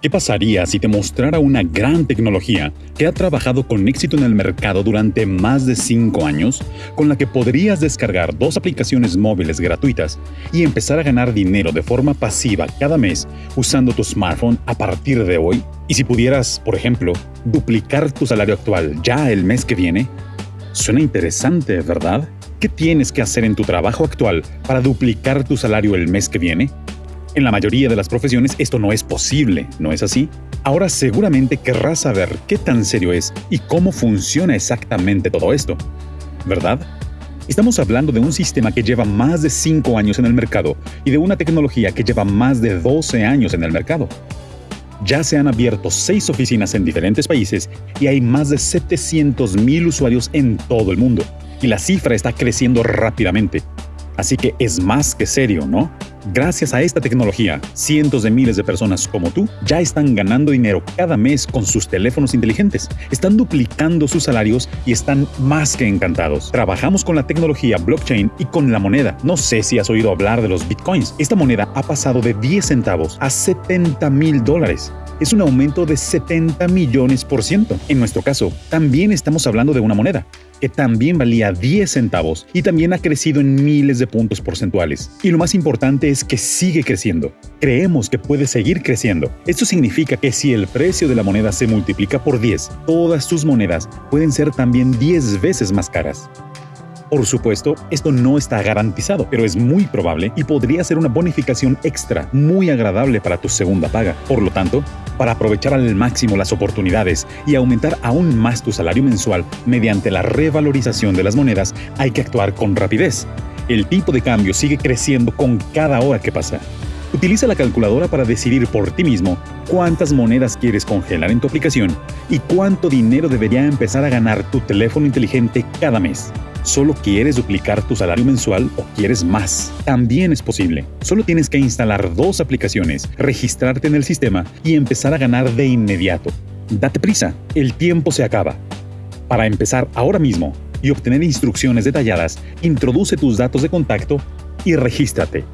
¿Qué pasaría si te mostrara una gran tecnología que ha trabajado con éxito en el mercado durante más de 5 años, con la que podrías descargar dos aplicaciones móviles gratuitas y empezar a ganar dinero de forma pasiva cada mes usando tu smartphone a partir de hoy? Y si pudieras, por ejemplo, duplicar tu salario actual ya el mes que viene? Suena interesante, ¿verdad? ¿Qué tienes que hacer en tu trabajo actual para duplicar tu salario el mes que viene? En la mayoría de las profesiones esto no es posible, ¿no es así? Ahora seguramente querrás saber qué tan serio es y cómo funciona exactamente todo esto, ¿verdad? Estamos hablando de un sistema que lleva más de 5 años en el mercado y de una tecnología que lleva más de 12 años en el mercado. Ya se han abierto 6 oficinas en diferentes países y hay más de 700.000 usuarios en todo el mundo. Y la cifra está creciendo rápidamente. Así que es más que serio, ¿no? Gracias a esta tecnología, cientos de miles de personas como tú ya están ganando dinero cada mes con sus teléfonos inteligentes, están duplicando sus salarios y están más que encantados. Trabajamos con la tecnología blockchain y con la moneda. No sé si has oído hablar de los bitcoins. Esta moneda ha pasado de 10 centavos a 70 mil dólares es un aumento de 70 millones por ciento. En nuestro caso, también estamos hablando de una moneda que también valía 10 centavos y también ha crecido en miles de puntos porcentuales. Y lo más importante es que sigue creciendo. Creemos que puede seguir creciendo. Esto significa que si el precio de la moneda se multiplica por 10, todas tus monedas pueden ser también 10 veces más caras. Por supuesto, esto no está garantizado, pero es muy probable y podría ser una bonificación extra muy agradable para tu segunda paga. Por lo tanto, para aprovechar al máximo las oportunidades y aumentar aún más tu salario mensual mediante la revalorización de las monedas, hay que actuar con rapidez. El tipo de cambio sigue creciendo con cada hora que pasa. Utiliza la calculadora para decidir por ti mismo cuántas monedas quieres congelar en tu aplicación y cuánto dinero debería empezar a ganar tu teléfono inteligente cada mes. ¿Solo quieres duplicar tu salario mensual o quieres más? También es posible. Solo tienes que instalar dos aplicaciones, registrarte en el sistema y empezar a ganar de inmediato. Date prisa, el tiempo se acaba. Para empezar ahora mismo y obtener instrucciones detalladas, introduce tus datos de contacto y regístrate.